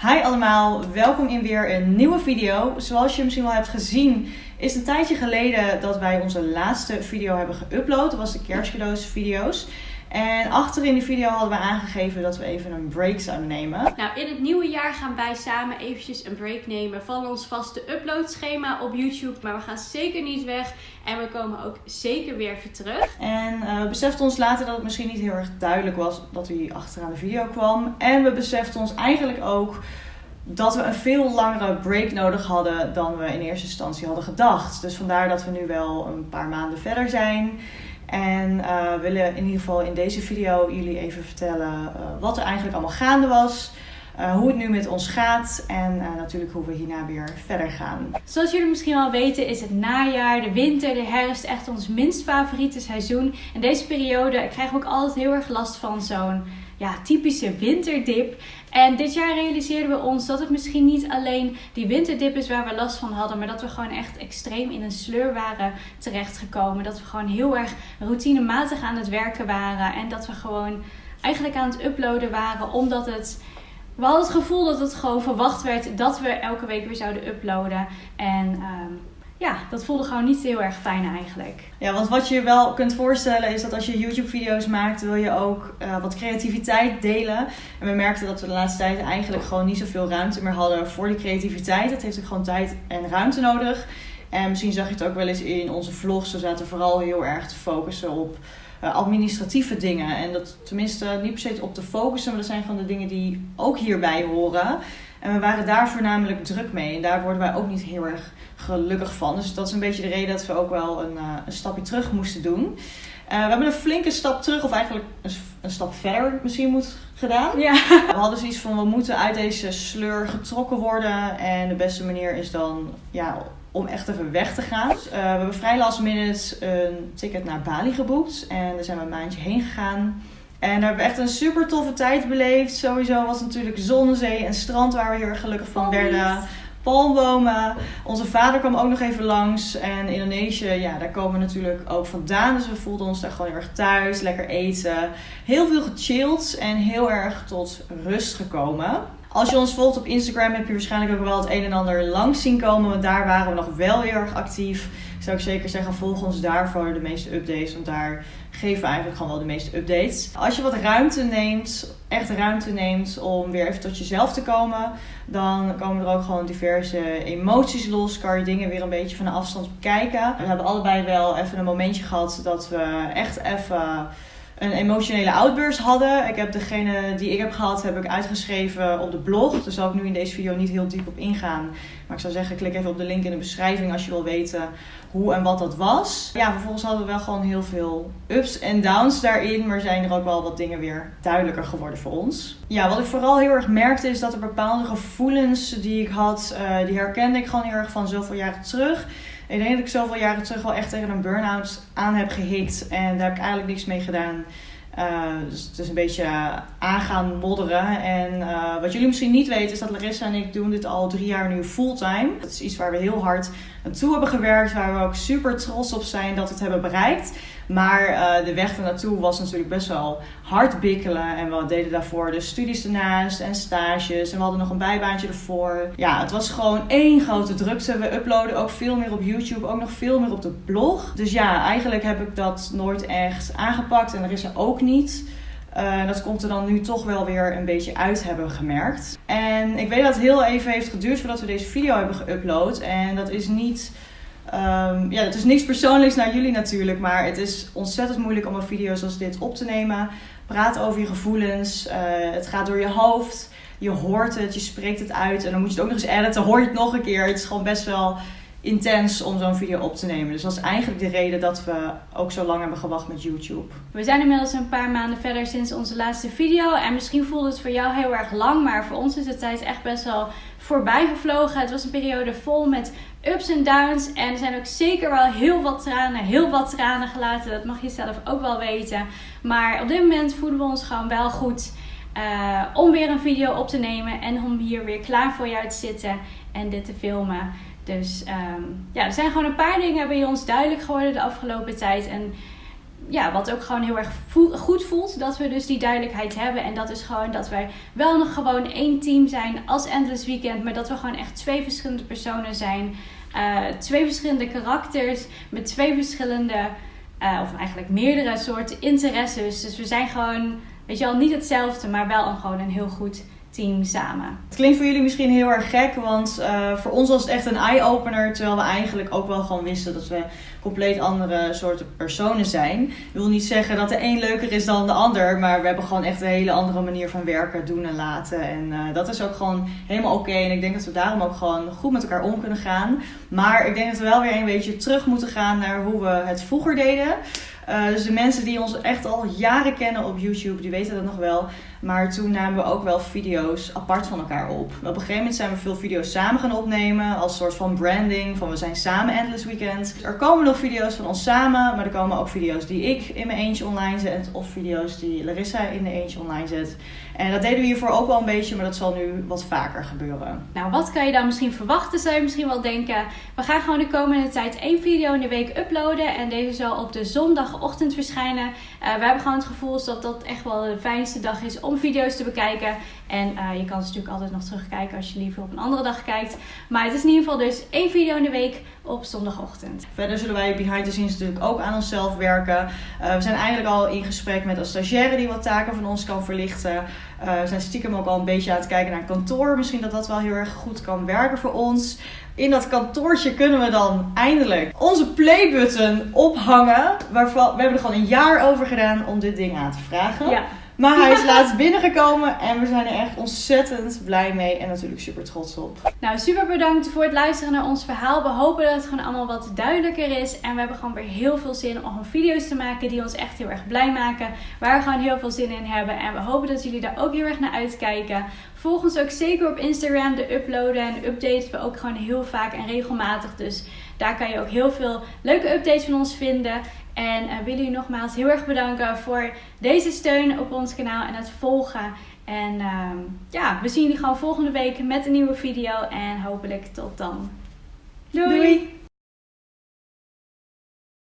Hi allemaal, welkom in weer een nieuwe video. Zoals je misschien wel hebt gezien, is een tijdje geleden dat wij onze laatste video hebben geüpload. Dat was de kerstcadeaus video's. En achter in de video hadden we aangegeven dat we even een break zouden nemen. Nou, in het nieuwe jaar gaan wij samen eventjes een break nemen van ons vaste uploadschema op YouTube. Maar we gaan zeker niet weg en we komen ook zeker weer even terug. En uh, we beseften ons later dat het misschien niet heel erg duidelijk was dat hij achteraan de video kwam. En we beseften ons eigenlijk ook dat we een veel langere break nodig hadden dan we in eerste instantie hadden gedacht. Dus vandaar dat we nu wel een paar maanden verder zijn. En uh, willen in ieder geval in deze video jullie even vertellen uh, wat er eigenlijk allemaal gaande was. Uh, hoe het nu met ons gaat en natuurlijk hoe we hierna weer verder gaan. Zoals jullie misschien wel weten is het najaar, de winter, de herfst echt ons minst favoriete seizoen. En deze periode krijgen we ook altijd heel erg last van zo'n ja, typische winterdip. En dit jaar realiseerden we ons dat het misschien niet alleen die winterdip is waar we last van hadden, maar dat we gewoon echt extreem in een sleur waren terechtgekomen. Dat we gewoon heel erg routinematig aan het werken waren en dat we gewoon eigenlijk aan het uploaden waren omdat het. We hadden het gevoel dat het gewoon verwacht werd dat we elke week weer zouden uploaden. En um, ja, dat voelde gewoon niet heel erg fijn eigenlijk. Ja, want wat je wel kunt voorstellen is dat als je YouTube-video's maakt, wil je ook uh, wat creativiteit delen. En we merkten dat we de laatste tijd eigenlijk gewoon niet zoveel ruimte meer hadden voor die creativiteit. Het heeft ook gewoon tijd en ruimte nodig. En misschien zag je het ook wel eens in onze vlogs. We zaten vooral heel erg te focussen op uh, administratieve dingen. En dat tenminste niet per se op te focussen, maar dat zijn gewoon de dingen die ook hierbij horen. En we waren daar voornamelijk druk mee. En daar worden wij ook niet heel erg gelukkig van. Dus dat is een beetje de reden dat we ook wel een, uh, een stapje terug moesten doen. Uh, we hebben een flinke stap terug, of eigenlijk een, een stap verder misschien moet gedaan. Ja. We hadden zoiets van, we moeten uit deze sleur getrokken worden. En de beste manier is dan ja, om echt even weg te gaan. Dus, uh, we hebben vrij last minute een ticket naar Bali geboekt. En daar zijn we een maandje heen gegaan. En daar hebben we echt een super toffe tijd beleefd. Sowieso was het natuurlijk zon, zee en strand waar we heel erg gelukkig van werden palmbomen. Onze vader kwam ook nog even langs. En Indonesië, ja, daar komen we natuurlijk ook vandaan. Dus we voelden ons daar gewoon heel erg thuis. Lekker eten. Heel veel gechilled en heel erg tot rust gekomen. Als je ons volgt op Instagram heb je waarschijnlijk ook wel het een en ander langs zien komen. Want daar waren we nog wel heel erg actief. Zou ik zeker zeggen, volg ons daarvoor de meeste updates. Want daar geven we eigenlijk gewoon wel de meeste updates. Als je wat ruimte neemt, echt ruimte neemt om weer even tot jezelf te komen, dan komen er ook gewoon diverse emoties los. Kan je dingen weer een beetje van de afstand bekijken. We hebben allebei wel even een momentje gehad dat we echt even een emotionele outburst hadden. Ik heb degene die ik heb gehad, heb ik uitgeschreven op de blog. Daar zal ik nu in deze video niet heel diep op ingaan. Maar ik zou zeggen, klik even op de link in de beschrijving als je wil weten hoe en wat dat was. Ja, vervolgens hadden we wel gewoon heel veel ups en downs daarin. Maar zijn er ook wel wat dingen weer duidelijker geworden voor ons. Ja, wat ik vooral heel erg merkte is dat er bepaalde gevoelens die ik had, uh, die herkende ik gewoon heel erg van zoveel jaren terug. Ik denk dat ik zoveel jaren terug wel echt tegen een burn-out aan heb gehikt. En daar heb ik eigenlijk niks mee gedaan. Uh, dus het is een beetje aangaan modderen. En uh, wat jullie misschien niet weten is dat Larissa en ik doen dit al drie jaar nu fulltime. Dat is iets waar we heel hard naartoe hebben gewerkt. Waar we ook super trots op zijn dat we het hebben bereikt. Maar uh, de weg ernaartoe was natuurlijk best wel hard bikkelen. En we deden daarvoor de studies ernaast en stages. En we hadden nog een bijbaantje ervoor. Ja, het was gewoon één grote drukte. We uploaden ook veel meer op YouTube. Ook nog veel meer op de blog. Dus ja, eigenlijk heb ik dat nooit echt aangepakt. En er is er ook niet. Uh, dat komt er dan nu toch wel weer een beetje uit hebben gemerkt. En ik weet dat het heel even heeft geduurd voordat we deze video hebben geüpload. En dat is niet Um, ja, het is niks persoonlijks naar jullie natuurlijk, maar het is ontzettend moeilijk om een video zoals dit op te nemen. Praat over je gevoelens, uh, het gaat door je hoofd, je hoort het, je spreekt het uit en dan moet je het ook nog eens editen, hoor je het nog een keer. Het is gewoon best wel intens om zo'n video op te nemen. Dus dat is eigenlijk de reden dat we ook zo lang hebben gewacht met YouTube. We zijn inmiddels een paar maanden verder sinds onze laatste video. En misschien voelt het voor jou heel erg lang, maar voor ons is de tijd echt best wel voorbij gevlogen. Het was een periode vol met ups en downs. En er zijn ook zeker wel heel wat tranen, heel wat tranen gelaten. Dat mag je zelf ook wel weten. Maar op dit moment voelen we ons gewoon wel goed. Uh, om weer een video op te nemen en om hier weer klaar voor jou te zitten en dit te filmen. Dus um, ja, er zijn gewoon een paar dingen bij ons duidelijk geworden de afgelopen tijd. En ja, wat ook gewoon heel erg goed voelt. Dat we dus die duidelijkheid hebben. En dat is gewoon dat wij wel nog gewoon één team zijn als Endless Weekend. Maar dat we gewoon echt twee verschillende personen zijn. Uh, twee verschillende karakters. Met twee verschillende, uh, of eigenlijk meerdere soorten interesses. Dus we zijn gewoon, weet je wel, niet hetzelfde. Maar wel een, gewoon een heel goed team samen. Het klinkt voor jullie misschien heel erg gek, want uh, voor ons was het echt een eye-opener. Terwijl we eigenlijk ook wel gewoon wisten dat we compleet andere soorten personen zijn. Ik wil niet zeggen dat de een leuker is dan de ander, maar we hebben gewoon echt een hele andere manier van werken, doen en laten. En uh, dat is ook gewoon helemaal oké. En ik denk dat we daarom ook gewoon goed met elkaar om kunnen gaan. Maar ik denk dat we wel weer een beetje terug moeten gaan naar hoe we het vroeger deden. Uh, dus de mensen die ons echt al jaren kennen op YouTube, die weten dat nog wel. Maar toen namen we ook wel video's apart van elkaar op. Op een gegeven moment zijn we veel video's samen gaan opnemen. Als soort van branding. Van we zijn samen Endless Weekend. Er komen nog video's van ons samen. Maar er komen ook video's die ik in mijn eentje online zet. Of video's die Larissa in de eentje online zet. En dat deden we hiervoor ook wel een beetje. Maar dat zal nu wat vaker gebeuren. Nou, wat kan je dan misschien verwachten? Zou je misschien wel denken. We gaan gewoon de komende tijd één video in de week uploaden. En deze zal op de zondagochtend verschijnen. Uh, we hebben gewoon het gevoel dat dat echt wel de fijnste dag is om video's te bekijken. En uh, je kan ze natuurlijk altijd nog terugkijken als je liever op een andere dag kijkt. Maar het is in ieder geval dus één video in de week op zondagochtend. Verder zullen wij behind the scenes natuurlijk ook aan onszelf werken. Uh, we zijn eigenlijk al in gesprek met een stagiaire die wat taken van ons kan verlichten. We zijn stiekem ook al een beetje aan het kijken naar kantoor. Misschien dat dat wel heel erg goed kan werken voor ons. In dat kantoortje kunnen we dan eindelijk onze playbutton ophangen. Waarvan, we hebben er gewoon een jaar over gedaan om dit ding aan te vragen. Ja. Maar hij is laatst binnengekomen en we zijn er echt ontzettend blij mee en natuurlijk super trots op. Nou, super bedankt voor het luisteren naar ons verhaal. We hopen dat het gewoon allemaal wat duidelijker is. En we hebben gewoon weer heel veel zin om video's te maken die ons echt heel erg blij maken. Waar we gewoon heel veel zin in hebben. En we hopen dat jullie daar ook heel erg naar uitkijken. Volg ons ook zeker op Instagram. De uploaden en updaten we ook gewoon heel vaak en regelmatig. Dus daar kan je ook heel veel leuke updates van ons vinden. En uh, willen jullie nogmaals heel erg bedanken voor deze steun op ons kanaal en het volgen. En uh, ja, we zien jullie gewoon volgende week met een nieuwe video. En hopelijk tot dan. Doei.